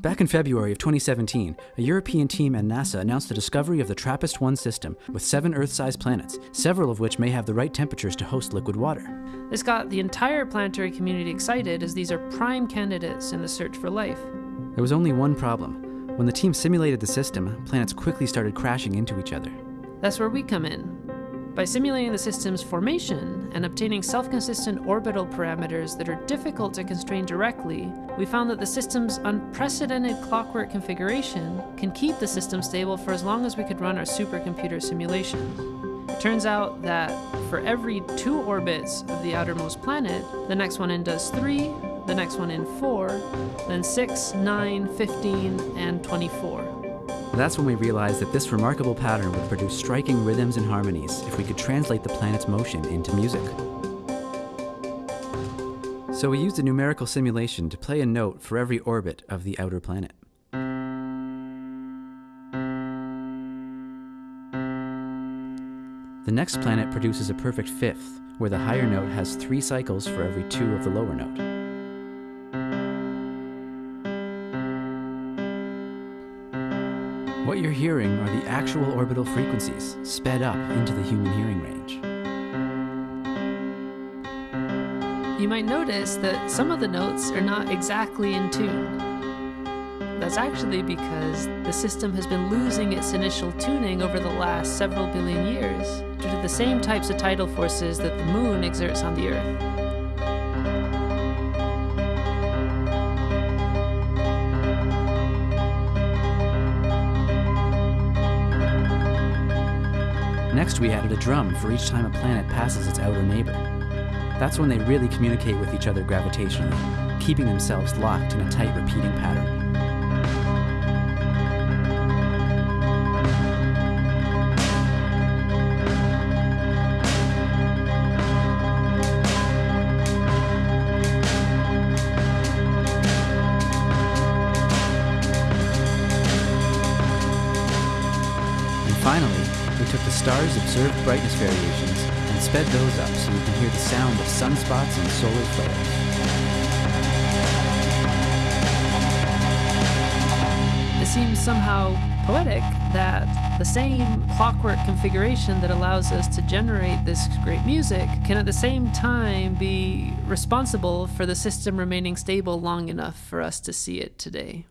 Back in February of 2017, a European team and NASA announced the discovery of the TRAPPIST-1 system with seven Earth-sized planets, several of which may have the right temperatures to host liquid water. This got the entire planetary community excited as these are prime candidates in the search for life. There was only one problem. When the team simulated the system, planets quickly started crashing into each other. That's where we come in. By simulating the system's formation and obtaining self-consistent orbital parameters that are difficult to constrain directly, we found that the system's unprecedented clockwork configuration can keep the system stable for as long as we could run our supercomputer simulations. It turns out that for every two orbits of the outermost planet, the next one in does three, the next one in four, then six, nine, 15, and 24. That's when we realized that this remarkable pattern would produce striking rhythms and harmonies if we could translate the planet's motion into music. So we used a numerical simulation to play a note for every orbit of the outer planet. The next planet produces a perfect fifth, where the higher note has three cycles for every two of the lower note. What you're hearing are the actual orbital frequencies, sped up into the human hearing range. You might notice that some of the notes are not exactly in tune. That's actually because the system has been losing its initial tuning over the last several billion years due to the same types of tidal forces that the moon exerts on the Earth. Next, we added a drum for each time a planet passes its outer neighbor. That's when they really communicate with each other gravitationally, keeping themselves locked in a tight repeating pattern. Finally, we took the stars' observed brightness variations and sped those up so we can hear the sound of sunspots and solar flares. It seems somehow poetic that the same clockwork configuration that allows us to generate this great music can at the same time be responsible for the system remaining stable long enough for us to see it today.